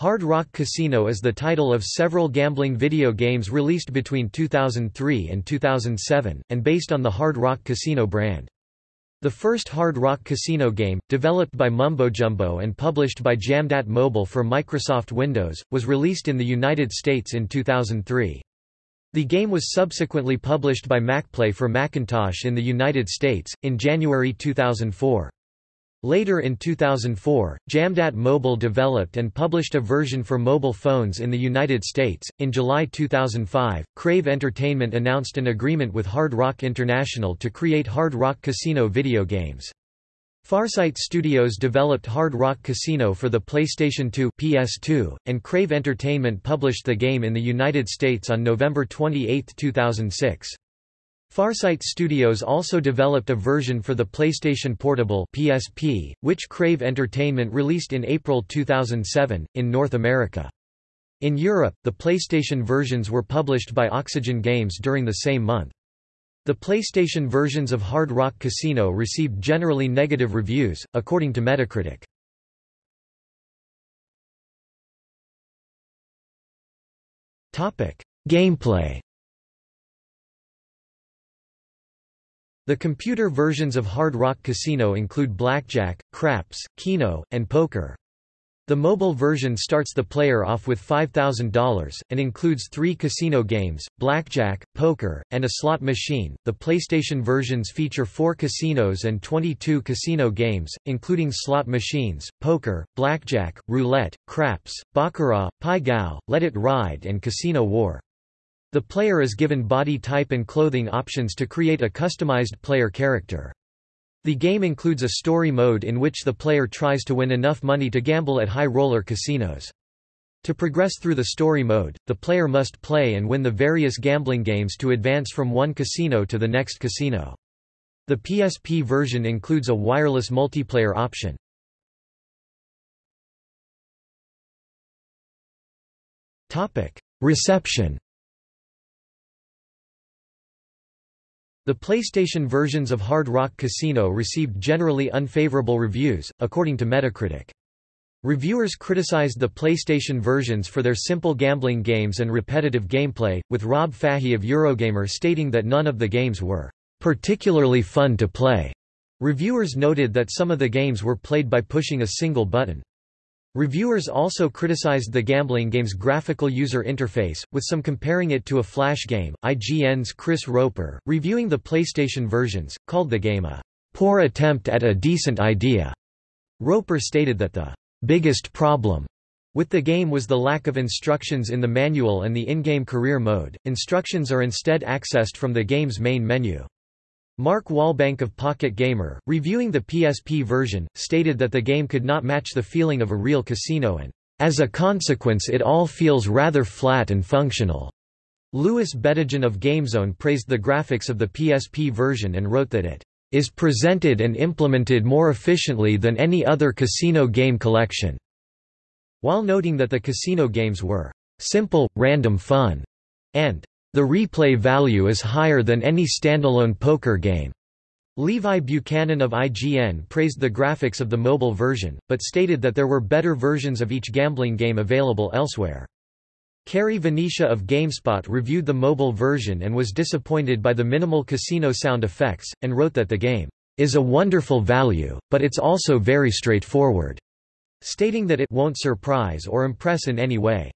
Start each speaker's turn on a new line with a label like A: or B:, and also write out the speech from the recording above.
A: Hard Rock Casino is the title of several gambling video games released between 2003 and 2007, and based on the Hard Rock Casino brand. The first Hard Rock Casino game, developed by Mumbojumbo and published by Jamdat Mobile for Microsoft Windows, was released in the United States in 2003. The game was subsequently published by MacPlay for Macintosh in the United States, in January 2004. Later in 2004, Jamdat Mobile developed and published a version for mobile phones in the United States. In July 2005, Crave Entertainment announced an agreement with Hard Rock International to create Hard Rock Casino video games. Farsight Studios developed Hard Rock Casino for the PlayStation 2 PS2, and Crave Entertainment published the game in the United States on November 28, 2006. Farsight Studios also developed a version for the PlayStation Portable (PSP), which Crave Entertainment released in April 2007 in North America. In Europe, the PlayStation versions were published by Oxygen Games during the same month. The PlayStation versions of Hard Rock Casino received generally negative reviews, according to Metacritic. Topic: Gameplay The computer versions of Hard Rock Casino include blackjack, craps, keno, and poker. The mobile version starts the player off with $5,000, and includes three casino games, blackjack, poker, and a slot machine. The PlayStation versions feature four casinos and 22 casino games, including slot machines, poker, blackjack, roulette, craps, baccarat, pai gow, let it ride and casino war. The player is given body type and clothing options to create a customized player character. The game includes a story mode in which the player tries to win enough money to gamble at high-roller casinos. To progress through the story mode, the player must play and win the various gambling games to advance from one casino to the next casino. The PSP version includes a wireless multiplayer option. Reception The PlayStation versions of Hard Rock Casino received generally unfavorable reviews, according to Metacritic. Reviewers criticized the PlayStation versions for their simple gambling games and repetitive gameplay, with Rob Fahey of Eurogamer stating that none of the games were particularly fun to play. Reviewers noted that some of the games were played by pushing a single button. Reviewers also criticized the gambling game's graphical user interface, with some comparing it to a flash game. IGN's Chris Roper, reviewing the PlayStation versions, called the game a poor attempt at a decent idea. Roper stated that the biggest problem with the game was the lack of instructions in the manual and the in-game career mode. Instructions are instead accessed from the game's main menu. Mark Walbank of Pocket Gamer, reviewing the PSP version, stated that the game could not match the feeling of a real casino and, as a consequence it all feels rather flat and functional. Louis Bedigian of GameZone praised the graphics of the PSP version and wrote that it is presented and implemented more efficiently than any other casino game collection, while noting that the casino games were simple, random fun, and the replay value is higher than any standalone poker game. Levi Buchanan of IGN praised the graphics of the mobile version, but stated that there were better versions of each gambling game available elsewhere. Kerry Venetia of GameSpot reviewed the mobile version and was disappointed by the minimal casino sound effects, and wrote that the game is a wonderful value, but it's also very straightforward, stating that it won't surprise or impress in any way.